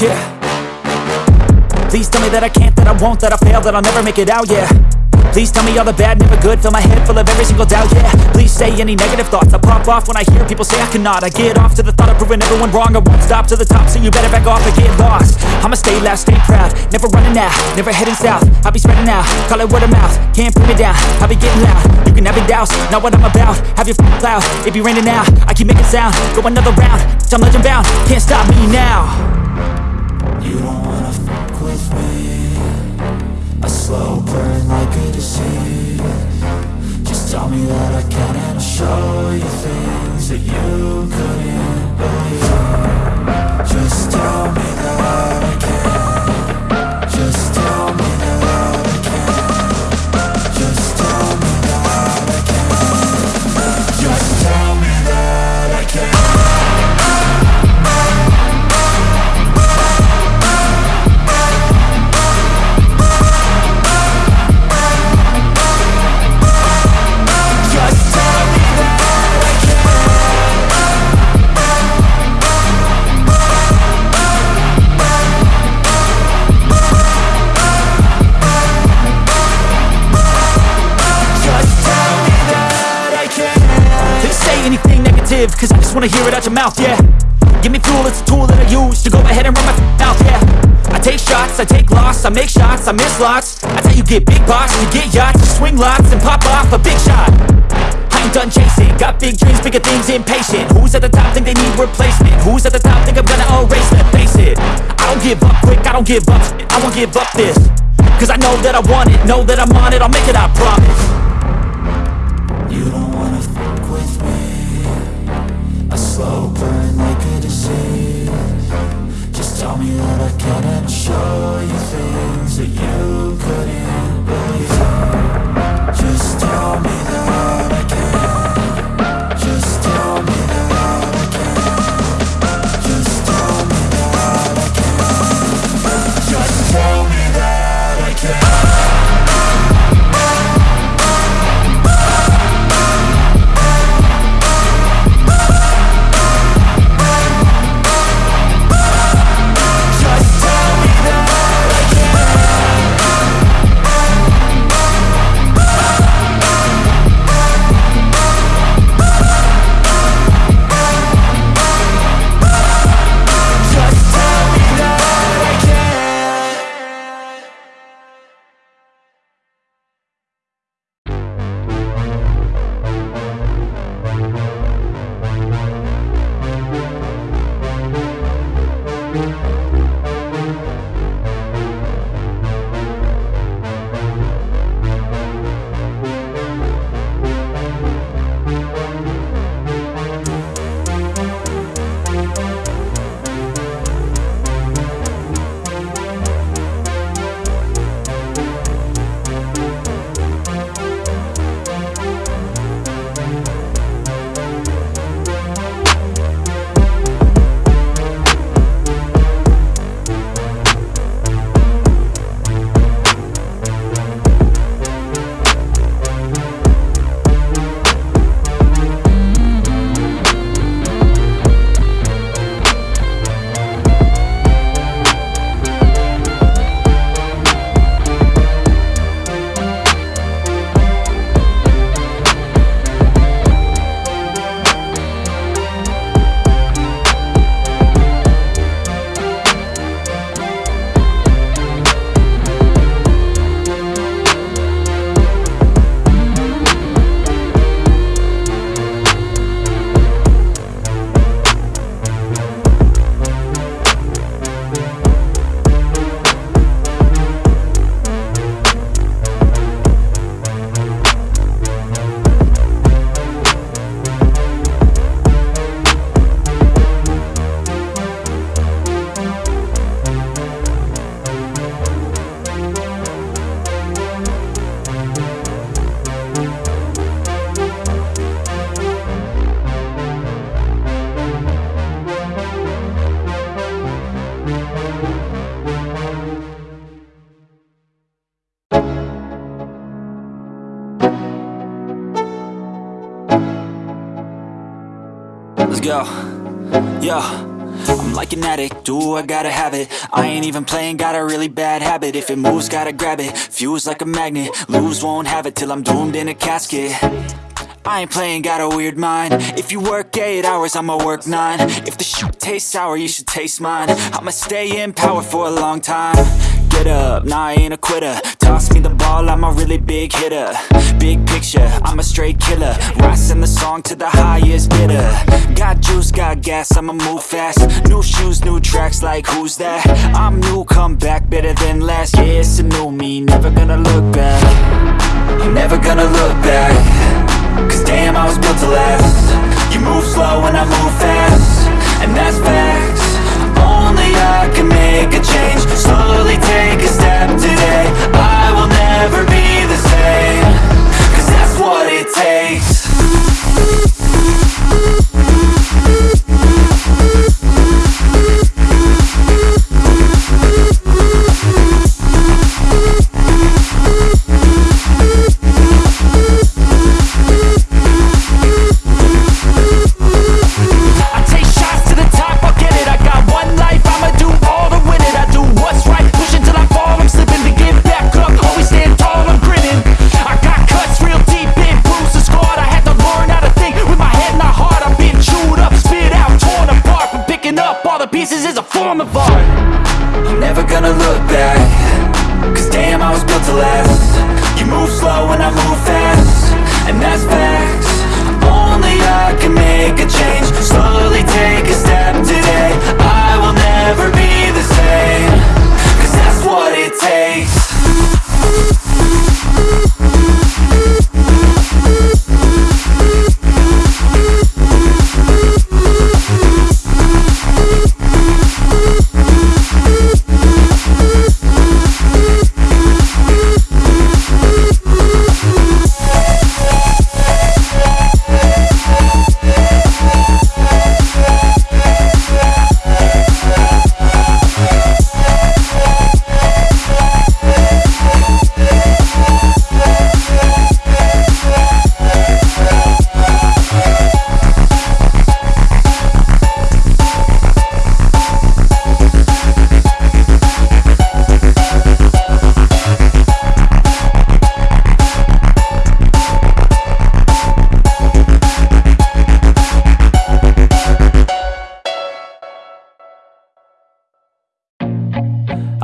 Yeah. Please tell me that I can't, that I won't, that I fail, that I'll never make it out, yeah. Please tell me all the bad, never good Fill my head full of every single doubt, yeah. Please say any negative thoughts I pop off when I hear people say I cannot. I get off to the thought of proving everyone wrong I won't stop to the top, so you better back off and get lost. I'ma stay loud, stay proud Never running out, never heading south. I'll be spreading out, call it word of mouth Can't put me down, I'll be getting loud. You can have your doubts, not what I'm about Have your f***ing cloud, it be raining now I keep making sound, go another round I'm legend bound, can't stop me now You don't wanna fuck with me. A slow burn like a disease. Just tell me that I can and I'll show you things that you couldn't cause I just wanna hear it out your mouth, yeah. Give me fuel, it's a tool that I use to go ahead and run my mouth, yeah. I take shots, I take loss, I make shots, I miss lots. That's how you get big box, you get yachts, you swing lots and pop off a big shot. I ain't done chasing, got big dreams, bigger things, impatient. Who's at the top think they need replacement? Who's at the top think I'm gonna erase them? Face it, I don't give up quick, I don't give up I won't give up this. Cause I know that I want it, know that I'm on it, I'll make it, I promise Let's go. Yeah. I'm like an addict, do I gotta have it? I ain't even playing, got a really bad habit. If it moves, gotta grab it, fuse like a magnet. Lose, won't have it till I'm doomed in a casket. I ain't playing, got a weird mind. If you work 8 hours, I'ma work 9 If the shoot tastes sour, you should taste mine. I'ma stay in power for a long time Get up, nah I ain't a quitter. Toss me the ball, I'm a really big hitter. Big picture, I'm a straight killer. Rising the song to the highest bidder. Got juice, got gas, I'ma move fast. New shoes, new tracks, like who's that? I'm new, come back, better than last Yeah, it's a new me, never gonna look back. I'm never gonna look back. Cause damn, I was built to last. You move slow and I move fast. And that's facts Only I can make a change. Slowly take a step move slow and I move fast. And that's facts. Only I can make a change. Slowly take a step today. I will never be the same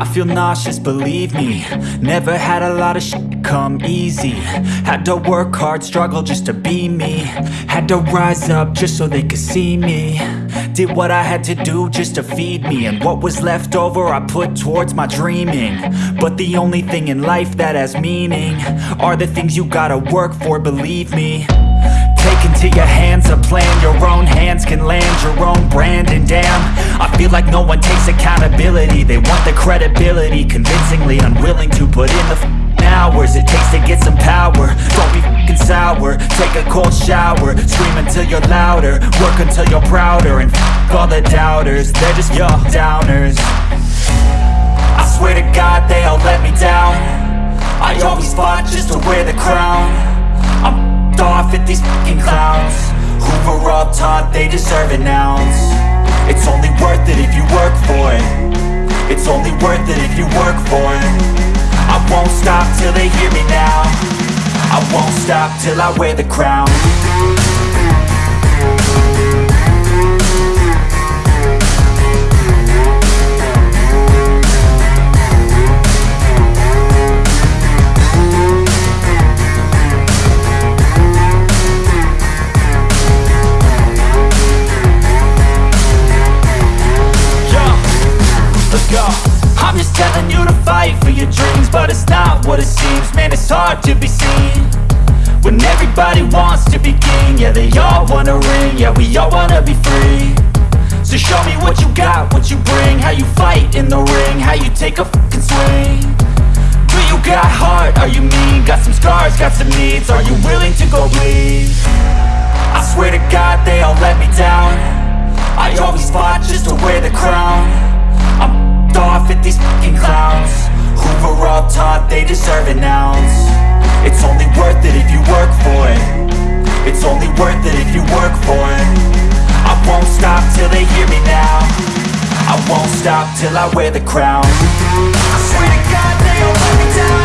I feel nauseous, believe me. Never had a lot of shit come easy. Had to work hard, struggle just to be me. Had to rise up just so they could see me. Did what I had to do just to feed me. And what was left over I put towards my dreaming. But the only thing in life that has meaning Are the things you gotta work for, believe me can land your own brand And damn, I feel like no one takes accountability. They want the credibility. Convincingly unwilling to put in the f***ing hours It takes to get some power. Don't be f***ing sour. Take a cold shower. Scream until you're louder. Work until you're prouder. And f*** all the doubters. They're just your downers. I swear to God they all let me down. I always fought just to wear the crown. I'm off at these fucking clowns were all taught they deserve an ounce. It's only worth it if you work for it. It's only worth it if you work for it. I won't stop till they hear me now. I won't stop till I wear the crown Man, it's hard to be seen When everybody wants to be king Yeah, they all wanna ring Yeah, we all wanna be free So show me what you got, what you bring How you fight in the ring How you take a fucking swing Do you got heart? Are you mean? Got some scars, got some needs Are you willing to go bleed? I swear to God they all let me down I always fought just to wear the crown taught, they deserve an ounce It's only worth it if you work for it. It's only worth it if you work for it. I won't stop till they hear me now. I won't stop till I wear the crown. I swear to God they don't let me down.